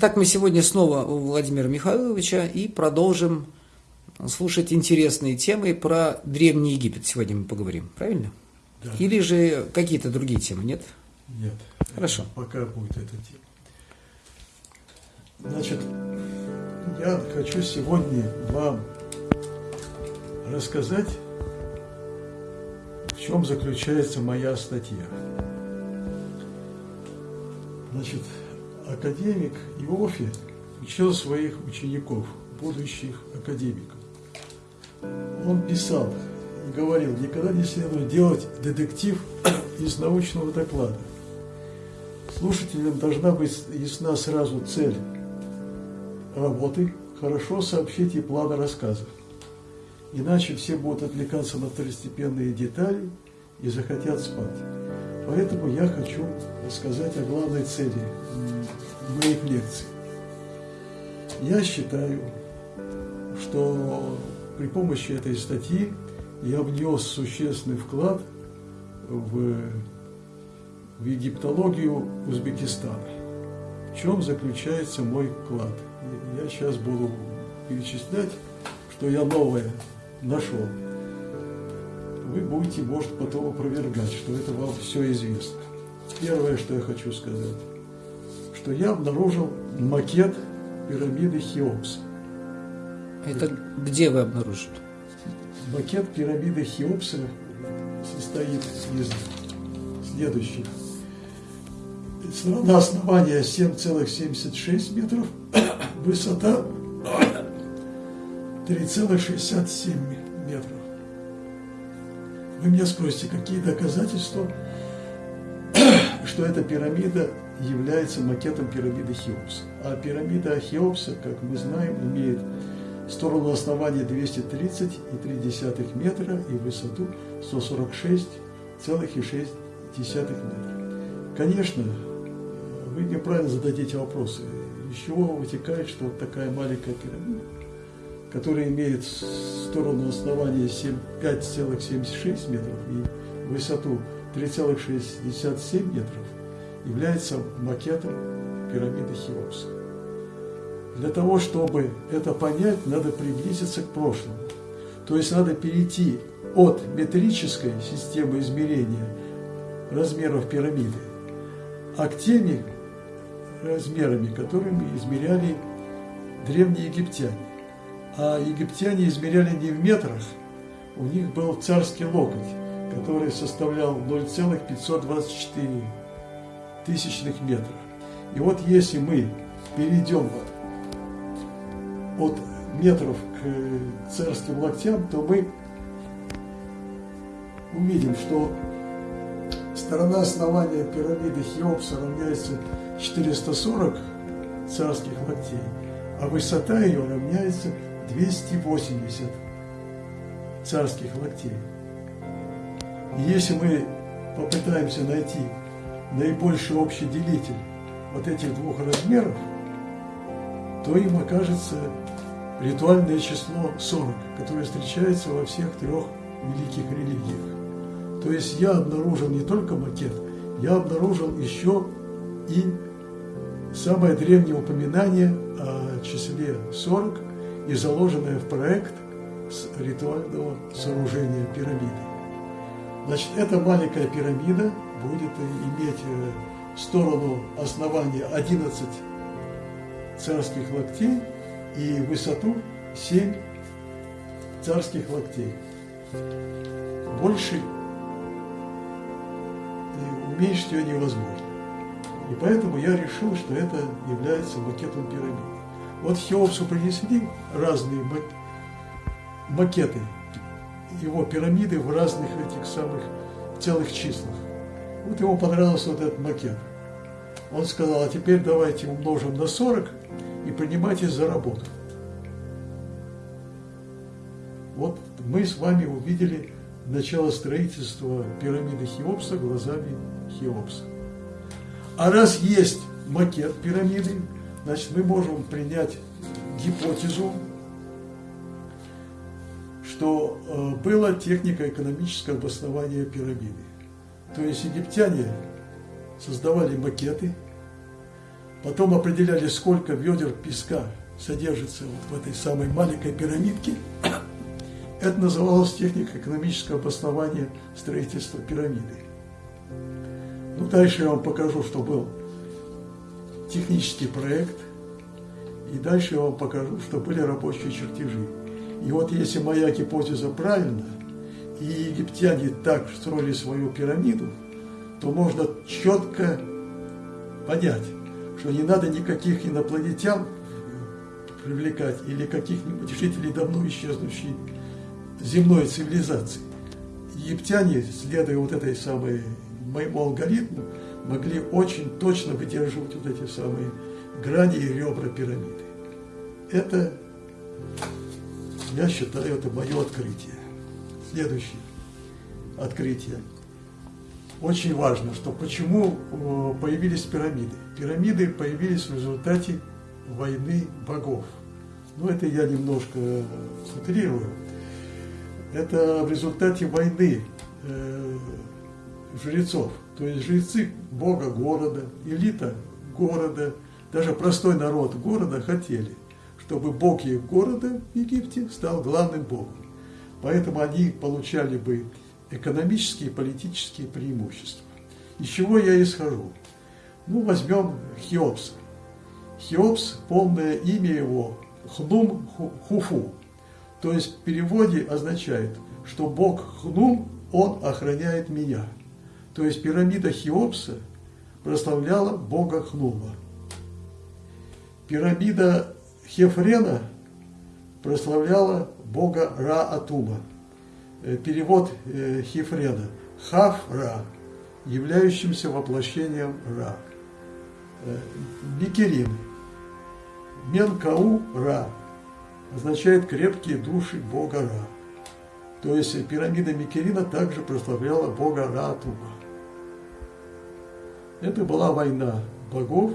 Итак, мы сегодня снова у Владимира Михайловича и продолжим слушать интересные темы про Древний Египет. Сегодня мы поговорим, правильно? Да. Или же какие-то другие темы, нет? Нет. Хорошо. Пока будет эта тема. Значит, я хочу сегодня вам рассказать, в чем заключается моя статья. Значит, академик Иофи учил своих учеников, будущих академиков. Он писал и говорил, никогда не следует делать детектив из научного доклада. Слушателям должна быть ясна сразу цель работы, хорошо сообщите планы рассказов. Иначе все будут отвлекаться на второстепенные детали и захотят спать. Поэтому я хочу рассказать о главной цели моих лекций. Я считаю, что при помощи этой статьи я внес существенный вклад в, в египтологию Узбекистана. В чем заключается мой вклад? Я сейчас буду перечислять, что я новое нашел. Вы будете, может, потом опровергать, что это вам все известно. Первое, что я хочу сказать, что я обнаружил макет пирамиды Хеопса. Это где вы обнаружили? Макет пирамиды Хеопса состоит из следующих. Сторона основания 7,76 метров, высота 3,67 метров. Вы меня спросите, какие доказательства, что эта пирамида является макетом пирамиды Хеопса. А пирамида Хеопса, как мы знаем, имеет сторону основания 230,3 метра и высоту 146,6 метра. Конечно, вы неправильно зададите вопросы. Из чего вытекает, что вот такая маленькая пирамида, которая имеет сторону основания 5,76 метров и высоту 3,67 метров, является макетом пирамиды Хеопса. Для того, чтобы это понять, надо приблизиться к прошлому. То есть надо перейти от метрической системы измерения размеров пирамиды, а к теми размерами, которыми измеряли древние египтяне. А египтяне измеряли не в метрах, у них был царский локоть, который составлял 0,524 тысячных метров. И вот если мы перейдем от метров к царским локтям, то мы увидим, что сторона основания пирамиды Хеопса равняется 440 царских локтей, а высота ее равняется 280 царских локтей. И если мы попытаемся найти наибольший общий делитель вот этих двух размеров, то им окажется ритуальное число 40, которое встречается во всех трех великих религиях. То есть я обнаружил не только макет, я обнаружил еще и самое древнее упоминание о числе 40 и заложенное в проект ритуального сооружения пирамиды. Значит, эта маленькая пирамида будет иметь э, сторону основания 11 царских локтей и высоту 7 царских локтей. Больше уменьшить ее невозможно. И поэтому я решил, что это является макетом пирамиды. Вот Хеопсу принесли разные макеты его пирамиды в разных этих самых целых числах. Вот ему понравился вот этот макет. Он сказал, а теперь давайте умножим на 40 и принимайтесь за работу. Вот мы с вами увидели начало строительства пирамиды Хеопса глазами Хеопса. А раз есть макет пирамиды, значит мы можем принять гипотезу, что э, была техника экономического обоснования пирамиды. То есть египтяне создавали макеты, Потом определяли, сколько ведер песка содержится вот в этой самой маленькой пирамидке. Это называлось техника экономического обоснования строительства пирамиды. Ну, дальше я вам покажу, что был технический проект, и дальше я вам покажу, что были рабочие чертежи. И вот если моя гипотеза правильна, и египтяне так строили свою пирамиду, то можно четко понять, что не надо никаких инопланетян привлекать или каких-нибудь жителей давно исчезнувшей земной цивилизации. Египтяне, следуя вот этой самой моему алгоритму, могли очень точно выдерживать вот эти самые грани и ребра пирамиды. Это, я считаю, это мое открытие. Следующее открытие. Очень важно, что почему э, появились пирамиды. Пирамиды появились в результате войны богов. Ну, это я немножко утрирую. Это в результате войны э, жрецов. То есть жрецы бога города, элита города, даже простой народ города хотели, чтобы бог их города в Египте стал главным богом. Поэтому они получали бы экономические и политические преимущества. Из чего я исхожу? Ну, возьмем Хеопса. Хеопс, полное имя его Хнум Хуфу. То есть в переводе означает, что Бог Хнум, Он охраняет меня. То есть пирамида Хеопса прославляла Бога Хнума. Пирамида Хефрена прославляла Бога Ра-Атума. Э, перевод э, Хефрена. Хав-Ра, являющимся воплощением Ра. Бикерин. Э, Менкау-Ра означает крепкие души Бога Ра. То есть пирамида Микерина также прославляла Бога Ра-Атума. Это была война богов,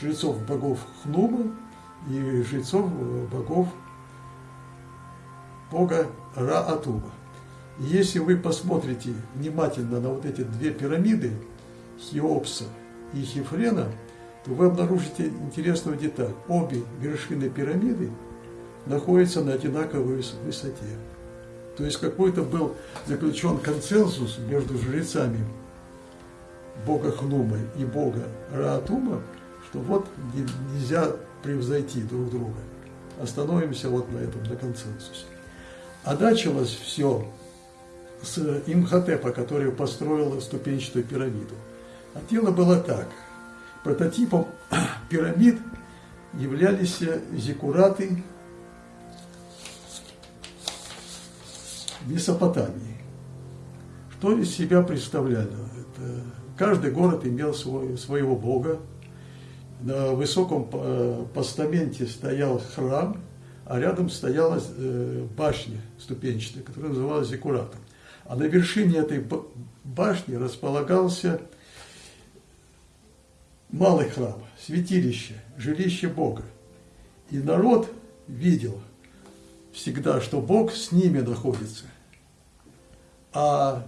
жрецов богов Хнума и жрецов богов бога Ра-Атуба. Если вы посмотрите внимательно на вот эти две пирамиды, Хеопса и Хефрена, то вы обнаружите интересную деталь. Обе вершины пирамиды находятся на одинаковой высоте. То есть какой-то был заключен консенсус между жрецами бога Хнума и бога Раатума, что вот нельзя превзойти друг друга. Остановимся вот на этом, на консенсусе. А началось все с Имхотепа, который построил ступенчатую пирамиду. А дело было так. Прототипом пирамид являлись зиккураты Месопотамии. Что из себя представляли? Это, каждый город имел свой, своего бога. На высоком э, постаменте стоял храм – а рядом стояла э, башня ступенчатая, которая называлась Зиккуратом. А на вершине этой башни располагался малый храм, святилище, жилище Бога. И народ видел всегда, что Бог с ними находится, а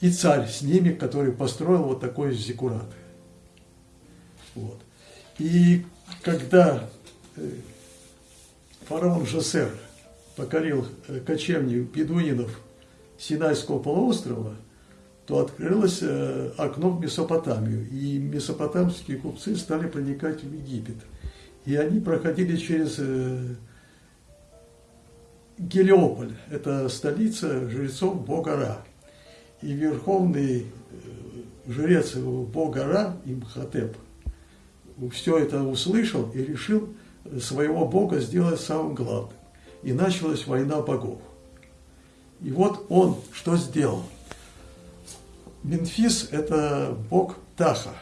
и царь с ними, который построил вот такой зиккурат. Вот. И когда э, фараон Жосер покорил э, кочевни бедуинов Синайского полуострова, то открылось э, окно в Месопотамию, и месопотамские купцы стали проникать в Египет. И они проходили через Гелиополь, это столица жрецов бога Ра. И верховный жрец бога Ра, Имхотеп, все это услышал и решил своего бога сделать самым главным. И началась война богов. И вот он что сделал? Мемфис – это бог Птаха.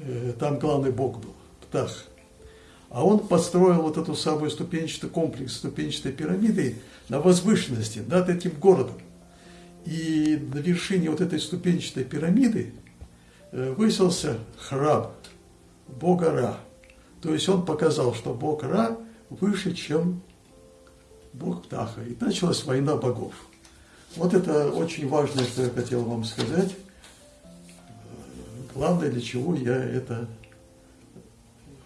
Э, там главный бог был, Птах. А он построил вот эту самую ступенчатый комплекс ступенчатой пирамиды на возвышенности над этим городом. И на вершине вот этой ступенчатой пирамиды э, высился храм бога Ра – то есть он показал, что бог Ра выше, чем бог Птаха. И началась война богов. Вот это очень важное, что я хотел вам сказать. главное, для чего я это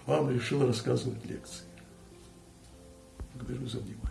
вам решил рассказывать лекции. Благодарю за внимание.